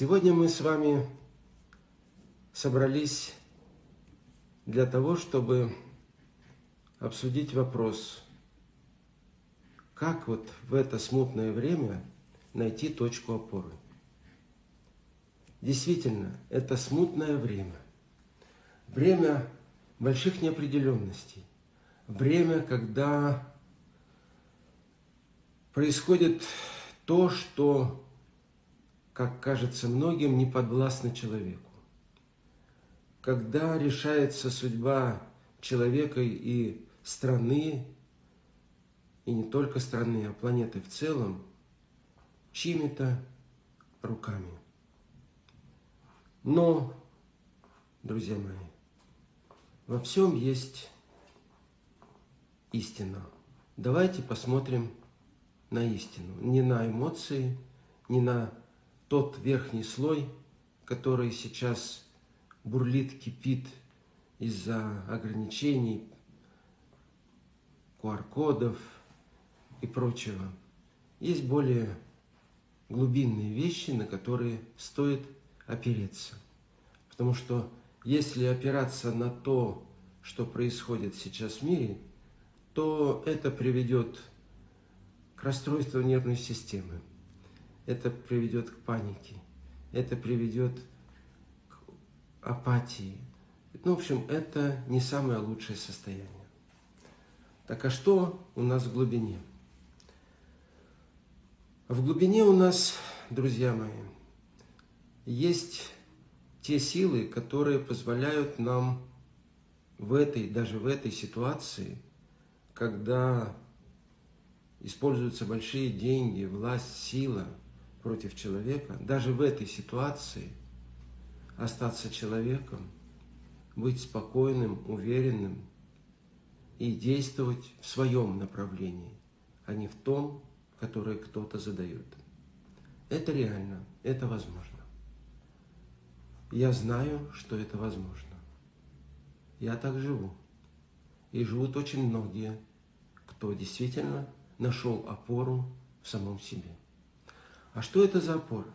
Сегодня мы с вами собрались для того, чтобы обсудить вопрос, как вот в это смутное время найти точку опоры. Действительно, это смутное время. Время больших неопределенностей. Время, когда происходит то, что, как кажется многим, не подвластно человеку. Когда решается судьба человека и страны, и не только страны, а планеты в целом, чьими-то руками. Но, друзья мои, во всем есть истина. Давайте посмотрим на истину, не на эмоции, не на тот верхний слой, который сейчас бурлит, кипит из-за ограничений, QR-кодов и прочего. Есть более глубинные вещи, на которые стоит опереться. Потому что если опираться на то, что происходит сейчас в мире, то это приведет к расстройству нервной системы. Это приведет к панике. Это приведет к апатии. Ну, в общем, это не самое лучшее состояние. Так а что у нас в глубине? В глубине у нас, друзья мои, есть те силы, которые позволяют нам в этой, даже в этой ситуации, когда используются большие деньги, власть, сила против человека, даже в этой ситуации остаться человеком, быть спокойным, уверенным и действовать в своем направлении, а не в том, которое кто-то задает. Это реально, это возможно. Я знаю, что это возможно. Я так живу. И живут очень многие, кто действительно нашел опору в самом себе. А что это за опора?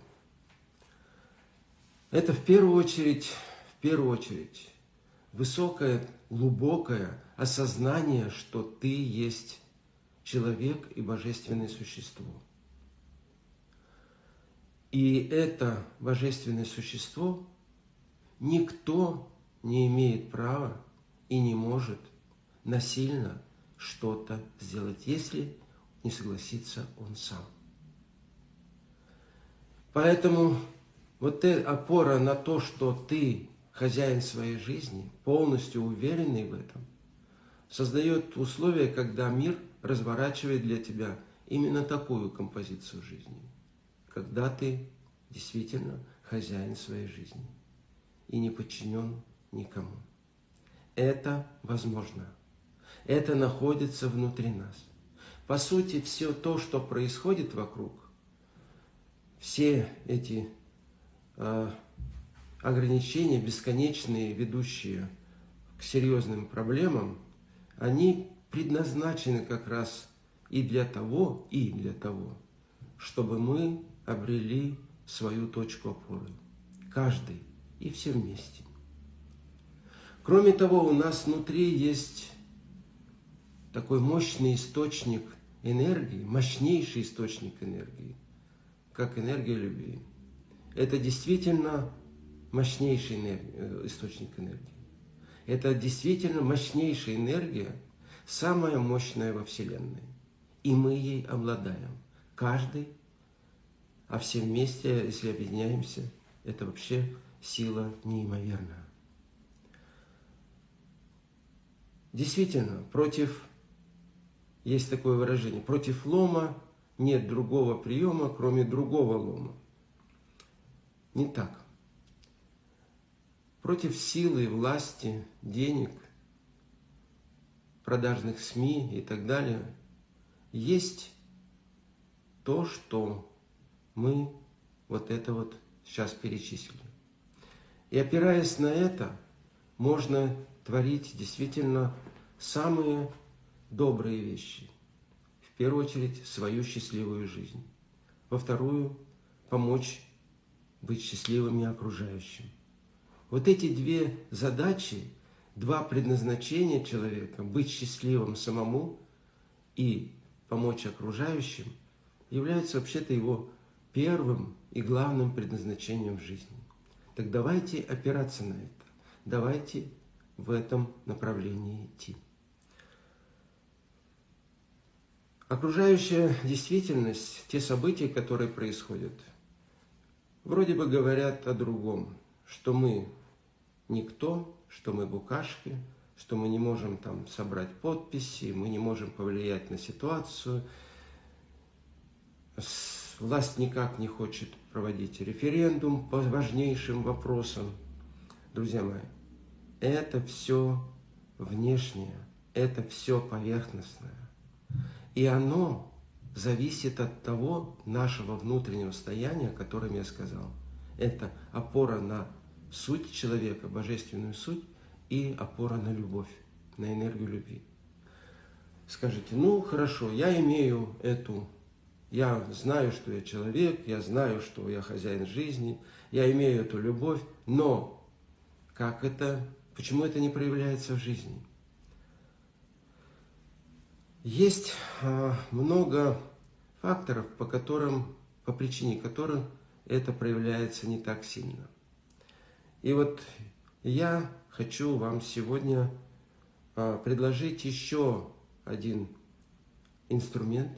Это в первую очередь, в первую очередь, высокое, глубокое осознание, что ты есть человек и божественное существо. И это божественное существо никто не имеет права и не может насильно что-то сделать, если не согласится он сам. Поэтому вот эта опора на то, что ты хозяин своей жизни, полностью уверенный в этом, создает условия, когда мир разворачивает для тебя именно такую композицию жизни, когда ты действительно хозяин своей жизни и не подчинен никому. Это возможно. Это находится внутри нас. По сути, все то, что происходит вокруг, все эти э, ограничения, бесконечные, ведущие к серьезным проблемам, они предназначены как раз и для того, и для того, чтобы мы обрели свою точку опоры. Каждый и все вместе. Кроме того, у нас внутри есть такой мощный источник энергии, мощнейший источник энергии, как энергия любви. Это действительно мощнейший энергия, э, источник энергии. Это действительно мощнейшая энергия, самая мощная во Вселенной. И мы ей обладаем. Каждый, а все вместе, если объединяемся, это вообще сила неимоверная. Действительно, против есть такое выражение. Против лома нет другого приема, кроме другого лома. Не так. Против силы, власти, денег, продажных СМИ и так далее есть то, что мы вот это вот сейчас перечислили. И опираясь на это, можно творить действительно самые добрые вещи. В первую очередь, свою счастливую жизнь. Во вторую – помочь быть счастливыми окружающим. Вот эти две задачи, два предназначения человека – быть счастливым самому и помочь окружающим – являются вообще-то его первым и главным предназначением в жизни. Так давайте опираться на это, давайте в этом направлении идти. Окружающая действительность, те события, которые происходят, вроде бы говорят о другом, что мы никто, что мы букашки, что мы не можем там собрать подписи, мы не можем повлиять на ситуацию, власть никак не хочет проводить референдум по важнейшим вопросам. Друзья мои, это все внешнее, это все поверхностное. И оно зависит от того нашего внутреннего состояния, о котором я сказал. Это опора на суть человека, божественную суть, и опора на любовь, на энергию любви. Скажите, ну хорошо, я имею эту, я знаю, что я человек, я знаю, что я хозяин жизни, я имею эту любовь, но как это, почему это не проявляется в жизни? Есть а, много факторов, по которым, по причине которых это проявляется не так сильно. И вот я хочу вам сегодня а, предложить еще один инструмент,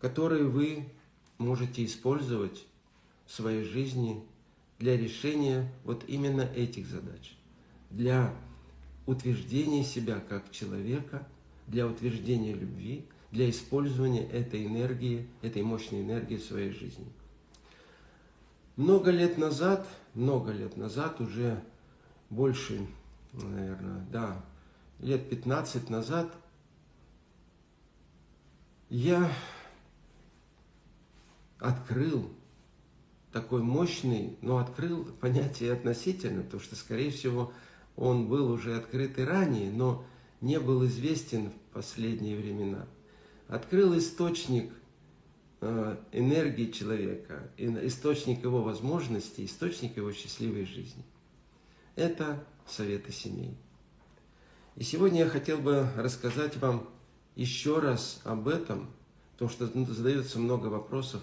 который вы можете использовать в своей жизни для решения вот именно этих задач, для утверждения себя как человека – для утверждения любви, для использования этой энергии, этой мощной энергии в своей жизни. Много лет назад, много лет назад, уже больше, наверное, да, лет 15 назад, я открыл такой мощный, но открыл понятие относительно, потому что, скорее всего, он был уже открыт и ранее, но не был известен в последние времена. Открыл источник э, энергии человека, источник его возможностей, источник его счастливой жизни. Это советы семей. И сегодня я хотел бы рассказать вам еще раз об этом, потому что задается много вопросов,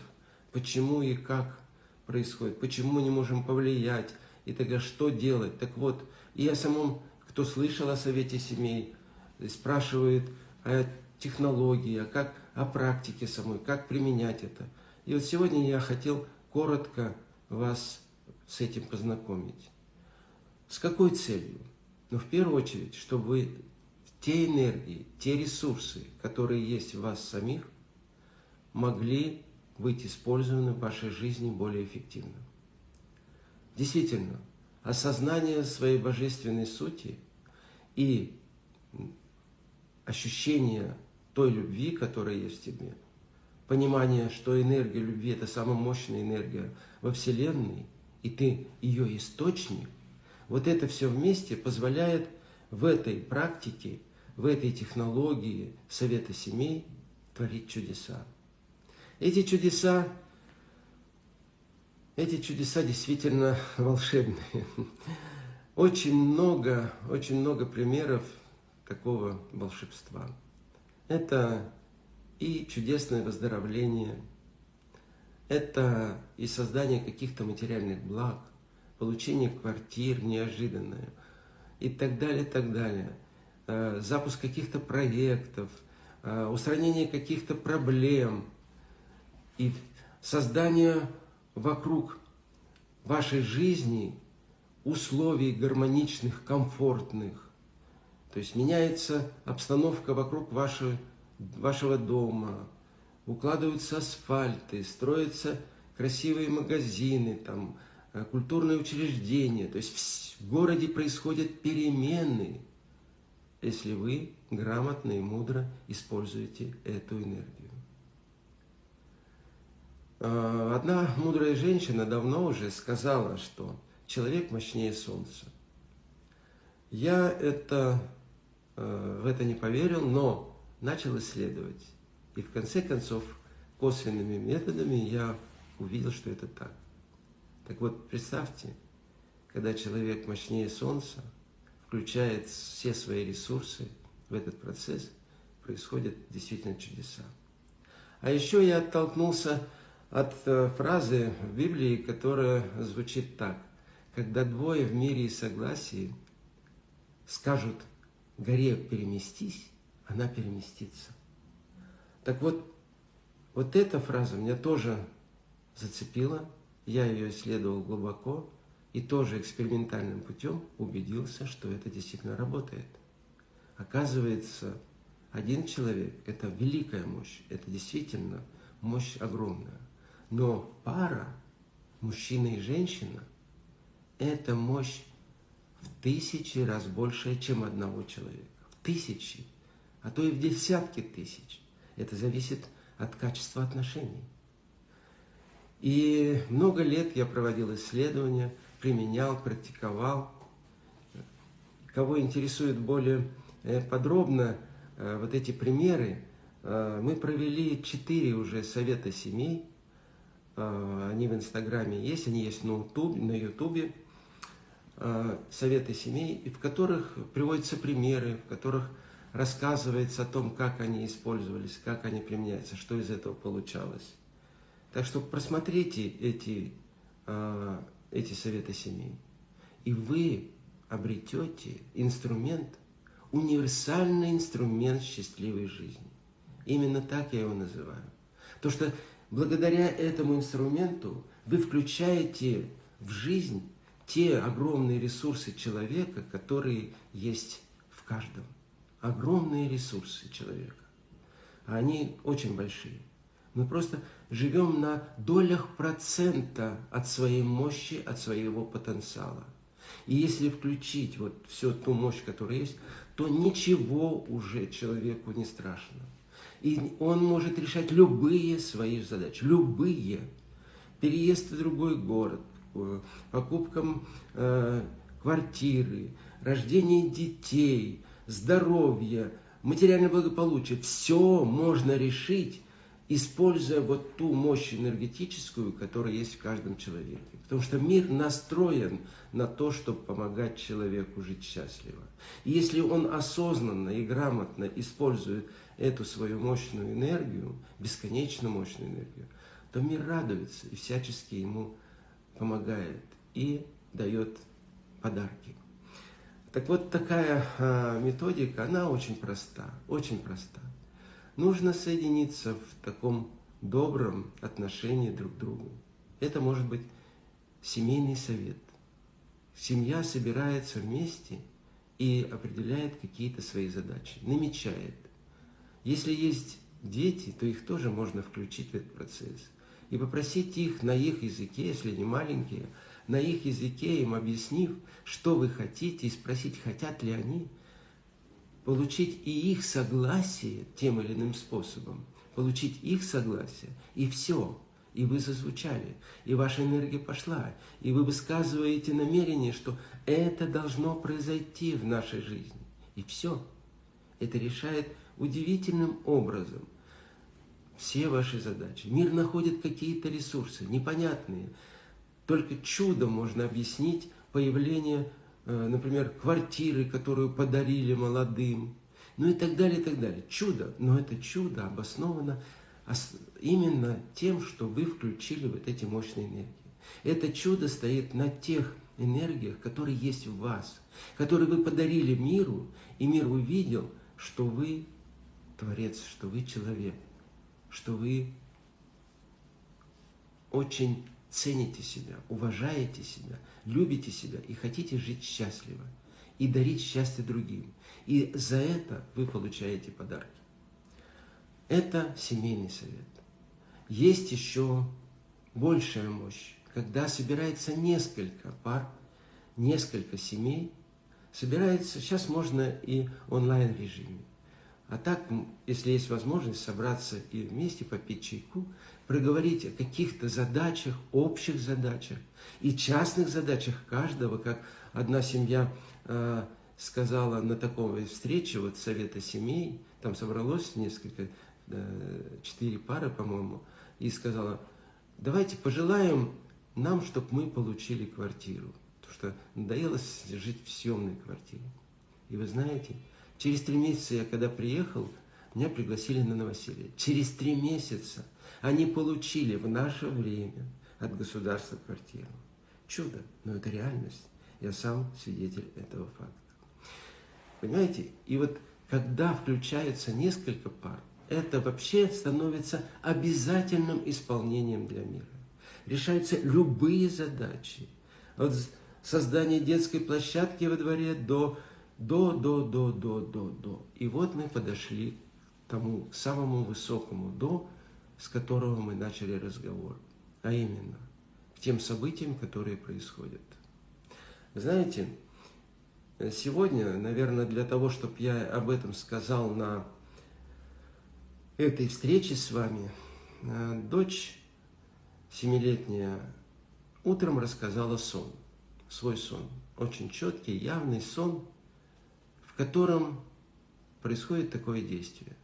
почему и как происходит, почему не можем повлиять, и тогда что делать. Так вот, и о самом, кто слышал о совете семей, спрашивают о технологии, о, как, о практике самой, как применять это. И вот сегодня я хотел коротко вас с этим познакомить. С какой целью? Ну, в первую очередь, чтобы те энергии, те ресурсы, которые есть в вас самих, могли быть использованы в вашей жизни более эффективно. Действительно, осознание своей божественной сути и ощущение той любви, которая есть в тебе, понимание, что энергия любви – это самая мощная энергия во Вселенной, и ты ее источник, вот это все вместе позволяет в этой практике, в этой технологии совета семей творить чудеса. Эти чудеса, эти чудеса действительно волшебные. Очень много, очень много примеров такого волшебства. Это и чудесное выздоровление, это и создание каких-то материальных благ, получение квартир неожиданное и так далее, так далее. Э, запуск каких-то проектов, э, устранение каких-то проблем и создание вокруг вашей жизни условий гармоничных, комфортных, то есть меняется обстановка вокруг вашего, вашего дома, укладываются асфальты, строятся красивые магазины, там, э, культурные учреждения. То есть в городе происходят перемены, если вы грамотно и мудро используете эту энергию. А, одна мудрая женщина давно уже сказала, что человек мощнее солнца. Я это в это не поверил, но начал исследовать. И в конце концов, косвенными методами я увидел, что это так. Так вот, представьте, когда человек мощнее Солнца, включает все свои ресурсы в этот процесс, происходят действительно чудеса. А еще я оттолкнулся от э, фразы в Библии, которая звучит так. Когда двое в мире и согласии скажут горе переместись, она переместится. Так вот, вот эта фраза меня тоже зацепила, я ее исследовал глубоко и тоже экспериментальным путем убедился, что это действительно работает. Оказывается, один человек – это великая мощь, это действительно мощь огромная. Но пара, мужчина и женщина, это мощь в тысячи раз больше, чем одного человека. В тысячи, а то и в десятки тысяч. Это зависит от качества отношений. И много лет я проводил исследования, применял, практиковал. Кого интересует более э, подробно э, вот эти примеры, э, мы провели четыре уже совета семей. Они в Инстаграме есть, они есть на Ютубе. Советы семей, в которых приводятся примеры, в которых рассказывается о том, как они использовались, как они применяются, что из этого получалось. Так что просмотрите эти, а, эти советы семей, и вы обретете инструмент, универсальный инструмент счастливой жизни. Именно так я его называю. То, что благодаря этому инструменту вы включаете в жизнь те огромные ресурсы человека, которые есть в каждом огромные ресурсы человека. Они очень большие. Мы просто живем на долях процента от своей мощи, от своего потенциала. И если включить вот всю ту мощь, которая есть, то ничего уже человеку не страшно. И он может решать любые свои задачи, любые. Переезд в другой город, э, покупка э, квартиры, рождение детей – здоровье, материальное благополучие, все можно решить, используя вот ту мощь энергетическую, которая есть в каждом человеке. Потому что мир настроен на то, чтобы помогать человеку жить счастливо. И если он осознанно и грамотно использует эту свою мощную энергию, бесконечно мощную энергию, то мир радуется и всячески ему помогает и дает подарки. Так вот, такая а, методика, она очень проста, очень проста. Нужно соединиться в таком добром отношении друг к другу. Это может быть семейный совет. Семья собирается вместе и определяет какие-то свои задачи, намечает. Если есть дети, то их тоже можно включить в этот процесс. И попросить их на их языке, если они маленькие, на их языке, им объяснив, что вы хотите, и спросить, хотят ли они, получить и их согласие тем или иным способом, получить их согласие, и все, и вы зазвучали, и ваша энергия пошла, и вы высказываете намерение, что это должно произойти в нашей жизни. И все. Это решает удивительным образом все ваши задачи. Мир находит какие-то ресурсы, непонятные, только чудом можно объяснить появление, э, например, квартиры, которую подарили молодым, ну и так далее, и так далее. Чудо, но это чудо обосновано именно тем, что вы включили вот эти мощные энергии. Это чудо стоит на тех энергиях, которые есть в вас, которые вы подарили миру, и мир увидел, что вы Творец, что вы человек, что вы очень цените себя, уважаете себя, любите себя и хотите жить счастливо, и дарить счастье другим. И за это вы получаете подарки. Это семейный совет. Есть еще большая мощь, когда собирается несколько пар, несколько семей, собирается, сейчас можно и онлайн-режиме. А так, если есть возможность собраться и вместе попить чайку, проговорить о каких-то задачах, общих задачах и частных задачах каждого, как одна семья э, сказала на такой встрече, вот совета семей, там собралось несколько четыре пары, по-моему, и сказала, давайте пожелаем нам, чтобы мы получили квартиру. Потому что надоело жить в съемной квартире. И вы знаете, через три месяца я когда приехал, меня пригласили на новоселье. Через три месяца они получили в наше время от государства квартиру. Чудо, но это реальность. Я сам свидетель этого факта. Понимаете? И вот когда включается несколько пар, это вообще становится обязательным исполнением для мира. Решаются любые задачи. От создания детской площадки во дворе до, до, до, до, до, до, до. И вот мы подошли к тому самому высокому до, с которого мы начали разговор. А именно, к тем событиям, которые происходят. Знаете, сегодня, наверное, для того, чтобы я об этом сказал на этой встрече с вами, э, дочь семилетняя утром рассказала сон, свой сон, очень четкий, явный сон, в котором происходит такое действие.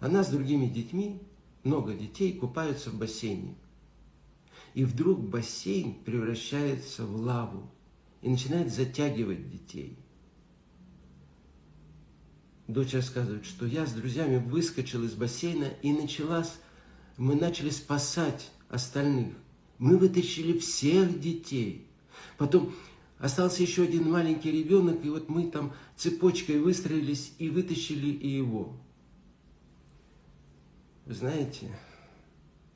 Она с другими детьми, много детей, купаются в бассейне. И вдруг бассейн превращается в лаву и начинает затягивать детей – Дочь рассказывает, что я с друзьями выскочил из бассейна и началась, мы начали спасать остальных. Мы вытащили всех детей. Потом остался еще один маленький ребенок, и вот мы там цепочкой выстроились и вытащили и его. Вы знаете,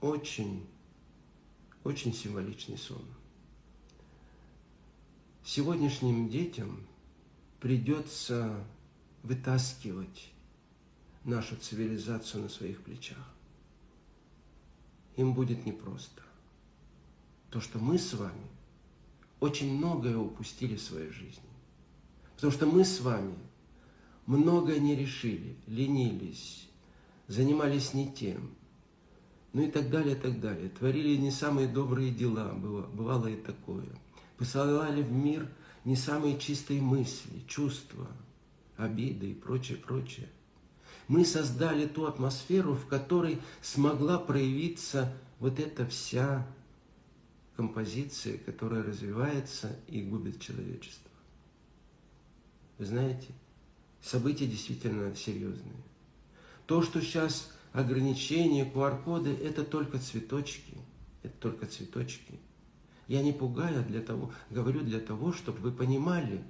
очень, очень символичный сон. Сегодняшним детям придется вытаскивать нашу цивилизацию на своих плечах. Им будет непросто. То, что мы с вами очень многое упустили в своей жизни. Потому что мы с вами многое не решили, ленились, занимались не тем, ну и так далее, и так далее. Творили не самые добрые дела, бывало и такое. Посылали в мир не самые чистые мысли, чувства – обиды и прочее, прочее. Мы создали ту атмосферу, в которой смогла проявиться вот эта вся композиция, которая развивается и губит человечество. Вы знаете, события действительно серьезные. То, что сейчас ограничения, QR-коды, это только цветочки. Это только цветочки. Я не пугаю а для того, говорю для того, чтобы вы понимали,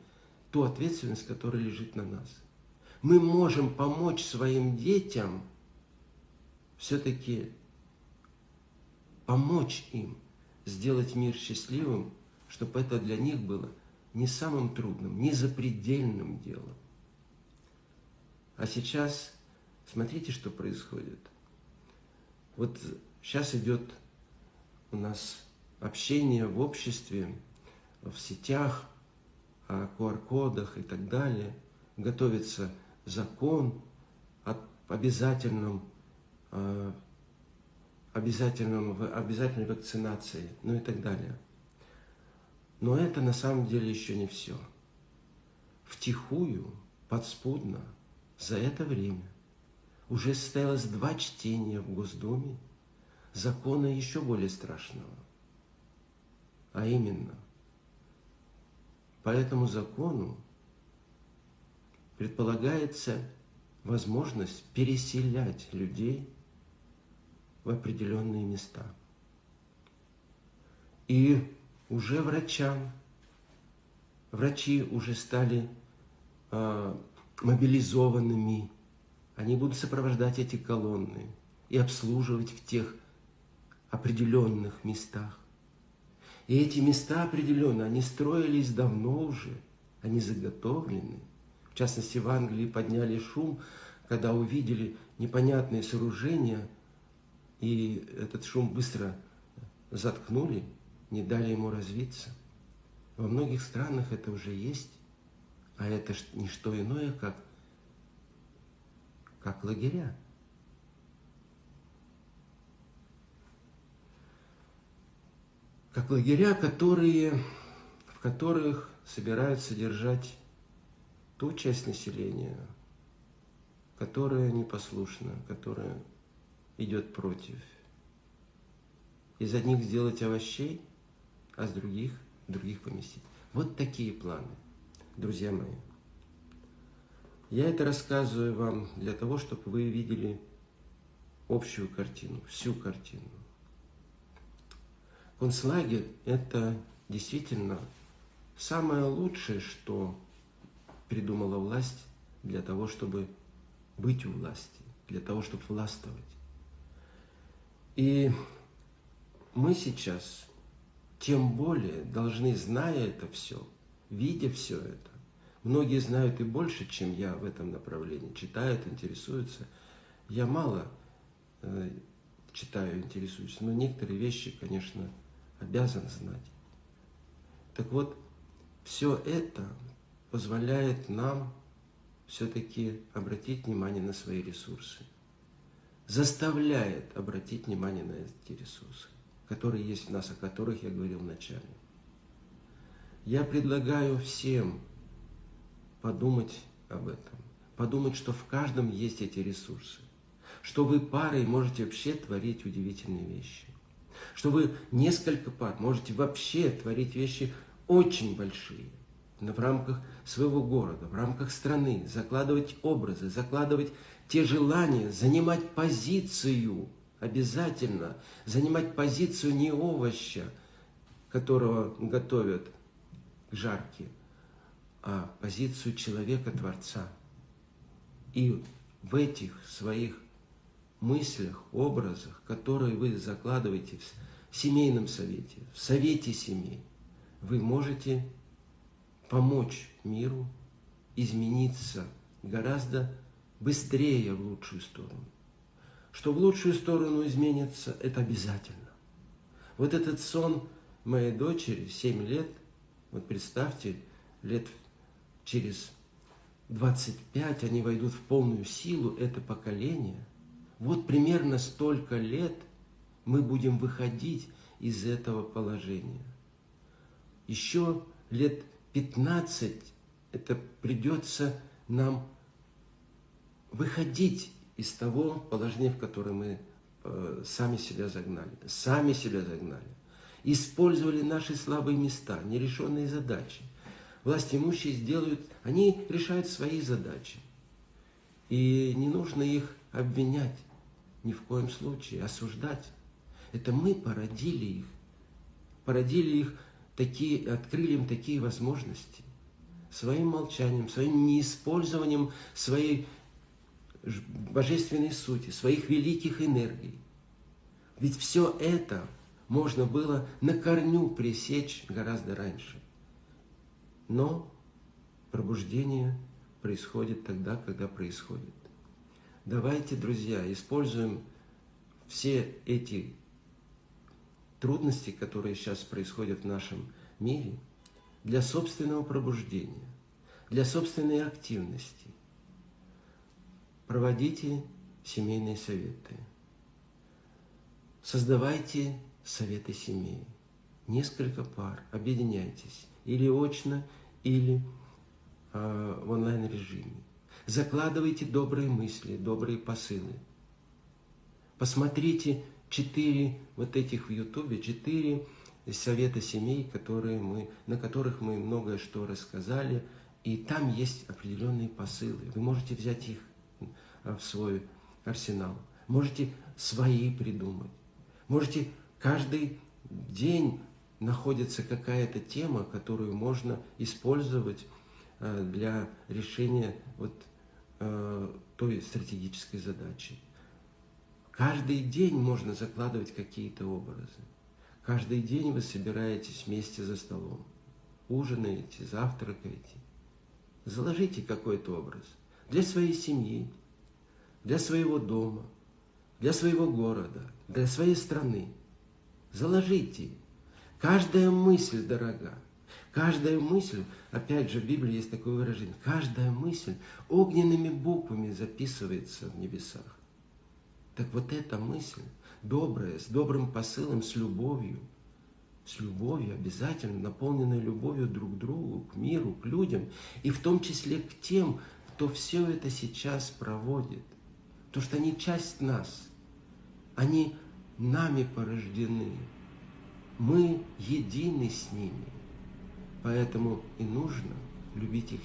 ту ответственность, которая лежит на нас. Мы можем помочь своим детям все-таки помочь им сделать мир счастливым, чтобы это для них было не самым трудным, не запредельным делом. А сейчас смотрите, что происходит. Вот сейчас идет у нас общение в обществе, в сетях, о QR-кодах и так далее. Готовится закон о обязательном, э, обязательном, обязательной вакцинации, ну и так далее. Но это на самом деле еще не все. Втихую, подспудно, за это время уже состоялось два чтения в Госдуме закона еще более страшного. А именно – по этому закону предполагается возможность переселять людей в определенные места. И уже врачам, врачи уже стали э, мобилизованными, они будут сопровождать эти колонны и обслуживать в тех определенных местах. И эти места определенно, они строились давно уже, они заготовлены. В частности, в Англии подняли шум, когда увидели непонятные сооружения, и этот шум быстро заткнули, не дали ему развиться. Во многих странах это уже есть, а это не что иное, как, как лагеря. как лагеря, которые, в которых собираются держать ту часть населения, которая непослушна, которая идет против. Из одних сделать овощей, а с других, других поместить. Вот такие планы, друзья мои. Я это рассказываю вам для того, чтобы вы видели общую картину, всю картину. Концлагерь – это действительно самое лучшее, что придумала власть для того, чтобы быть у власти, для того, чтобы властвовать. И мы сейчас тем более должны, зная это все, видя все это, многие знают и больше, чем я в этом направлении, читают, интересуются. Я мало э, читаю, интересуюсь, но некоторые вещи, конечно, обязан знать. Так вот, все это позволяет нам все-таки обратить внимание на свои ресурсы. Заставляет обратить внимание на эти ресурсы, которые есть в нас, о которых я говорил вначале. Я предлагаю всем подумать об этом. Подумать, что в каждом есть эти ресурсы. Что вы парой можете вообще творить удивительные вещи что вы несколько пар можете вообще творить вещи очень большие в рамках своего города, в рамках страны, закладывать образы, закладывать те желания, занимать позицию обязательно, занимать позицию не овоща, которого готовят к жарке, а позицию человека-творца. И в этих своих мыслях, образах, которые вы закладываете в семейном совете, в совете семей, вы можете помочь миру измениться гораздо быстрее в лучшую сторону. Что в лучшую сторону изменится, это обязательно. Вот этот сон моей дочери, 7 лет, вот представьте, лет через 25 они войдут в полную силу, это поколение – вот примерно столько лет мы будем выходить из этого положения. Еще лет 15 это придется нам выходить из того положения, в которое мы э, сами себя загнали. Сами себя загнали. Использовали наши слабые места, нерешенные задачи. Власть имущие сделают, они решают свои задачи. И не нужно их обвинять ни в коем случае осуждать. Это мы породили их, породили их такие, открыли им такие возможности своим молчанием, своим неиспользованием своей божественной сути, своих великих энергий. Ведь все это можно было на корню пресечь гораздо раньше. Но пробуждение происходит тогда, когда происходит. Давайте, друзья, используем все эти трудности, которые сейчас происходят в нашем мире, для собственного пробуждения, для собственной активности. Проводите семейные советы. Создавайте советы семей. Несколько пар, объединяйтесь. Или очно, или э, в онлайн-режиме. Закладывайте добрые мысли, добрые посылы. Посмотрите четыре вот этих в Ютубе, четыре совета семей, которые мы, на которых мы многое что рассказали. И там есть определенные посылы. Вы можете взять их в свой арсенал. Можете свои придумать. Можете каждый день находится какая-то тема, которую можно использовать э, для решения вот Э, той стратегической задачи. Каждый день можно закладывать какие-то образы. Каждый день вы собираетесь вместе за столом, ужинаете, завтракаете. Заложите какой-то образ для своей семьи, для своего дома, для своего города, для своей страны. Заложите. Каждая мысль дорога. Каждая мысль, опять же, в Библии есть такое выражение, каждая мысль огненными буквами записывается в небесах. Так вот эта мысль, добрая, с добрым посылом, с любовью, с любовью, обязательно наполненной любовью друг к другу, к миру, к людям, и в том числе к тем, кто все это сейчас проводит. Потому что они часть нас. Они нами порождены. Мы едины с ними. Поэтому и нужно любить их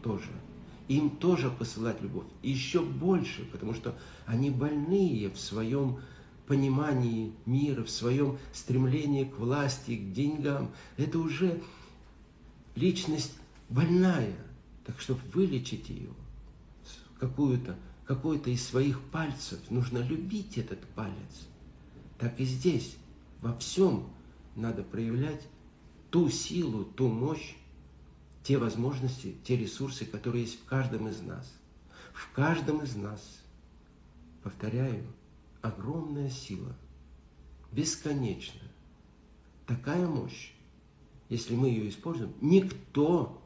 тоже. Им тоже посылать любовь. И еще больше, потому что они больные в своем понимании мира, в своем стремлении к власти, к деньгам. Это уже личность больная. Так чтобы вылечить ее, какую-то, какой-то из своих пальцев, нужно любить этот палец. Так и здесь, во всем надо проявлять ту силу, ту мощь, те возможности, те ресурсы, которые есть в каждом из нас. В каждом из нас, повторяю, огромная сила, бесконечная. Такая мощь, если мы ее используем, никто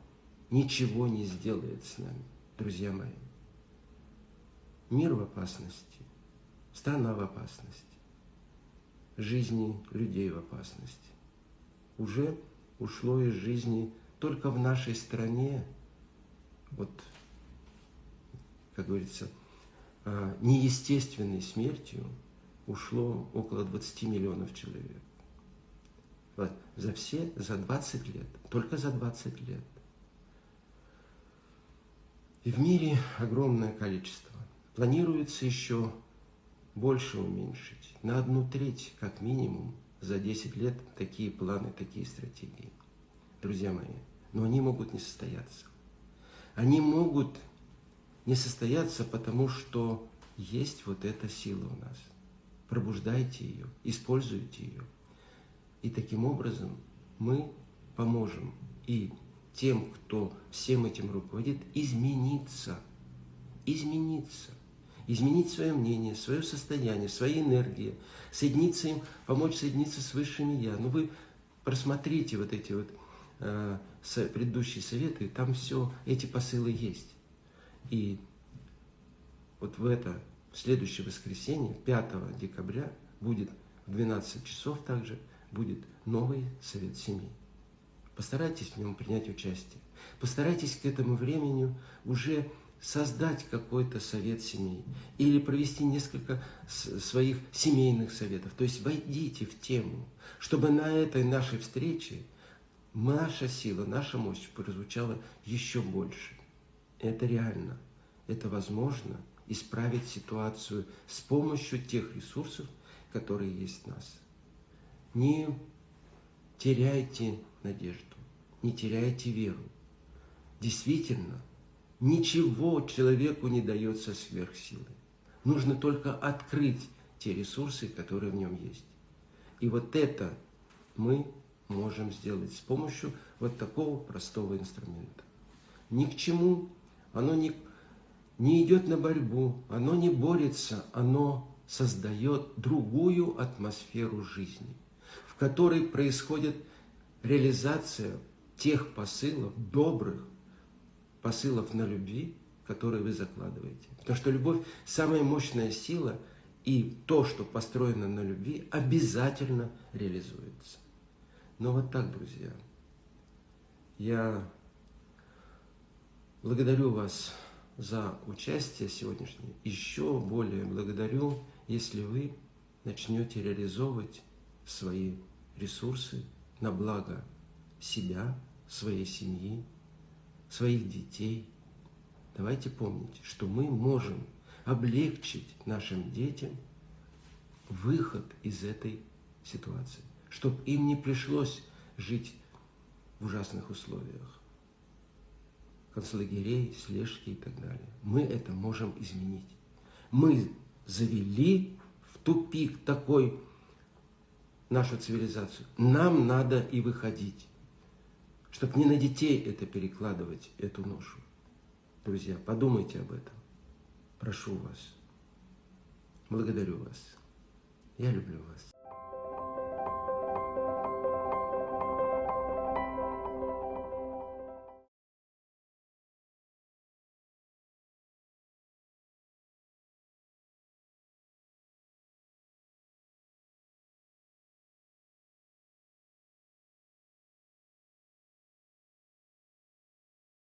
ничего не сделает с нами, друзья мои. Мир в опасности, страна в опасности, жизни людей в опасности. Уже ушло из жизни только в нашей стране, вот, как говорится, а, неестественной смертью ушло около 20 миллионов человек. Вот, за все, за 20 лет, только за 20 лет. И в мире огромное количество. Планируется еще больше уменьшить. На одну треть, как минимум, за 10 лет такие планы, такие стратегии. Друзья мои, но они могут не состояться. Они могут не состояться, потому что есть вот эта сила у нас. Пробуждайте ее, используйте ее. И таким образом мы поможем и тем, кто всем этим руководит, измениться. Измениться. Изменить свое мнение, свое состояние, свои энергии, соединиться им, помочь соединиться с высшими Я. Ну вы просмотрите вот эти вот э, предыдущие советы, там все, эти посылы есть. И вот в это, в следующее воскресенье, 5 декабря, будет в 12 часов также, будет новый совет семьи. Постарайтесь в нем принять участие. Постарайтесь к этому времени уже создать какой-то совет семьи или провести несколько своих семейных советов. То есть войдите в тему, чтобы на этой нашей встрече наша сила, наша мощь прозвучала еще больше. Это реально, это возможно исправить ситуацию с помощью тех ресурсов, которые есть в нас. Не теряйте надежду, не теряйте веру. Действительно, ничего человеку не дается сверхсилы. Нужно только открыть те ресурсы, которые в нем есть. И вот это мы можем сделать с помощью вот такого простого инструмента. Ни к чему, оно не, не идет на борьбу, оно не борется, оно создает другую атмосферу жизни, в которой происходит реализация тех посылов, добрых посылов на любви, которые вы закладываете. Потому что любовь – самая мощная сила, и то, что построено на любви, обязательно реализуется. Но вот так, друзья, я благодарю вас за участие сегодняшнее. Еще более благодарю, если вы начнете реализовывать свои ресурсы на благо себя, своей семьи, своих детей. Давайте помнить, что мы можем облегчить нашим детям выход из этой ситуации чтобы им не пришлось жить в ужасных условиях. Концлагерей, слежки и так далее. Мы это можем изменить. Мы завели в тупик такой нашу цивилизацию. Нам надо и выходить, чтобы не на детей это перекладывать, эту ношу. Друзья, подумайте об этом. Прошу вас. Благодарю вас. Я люблю вас.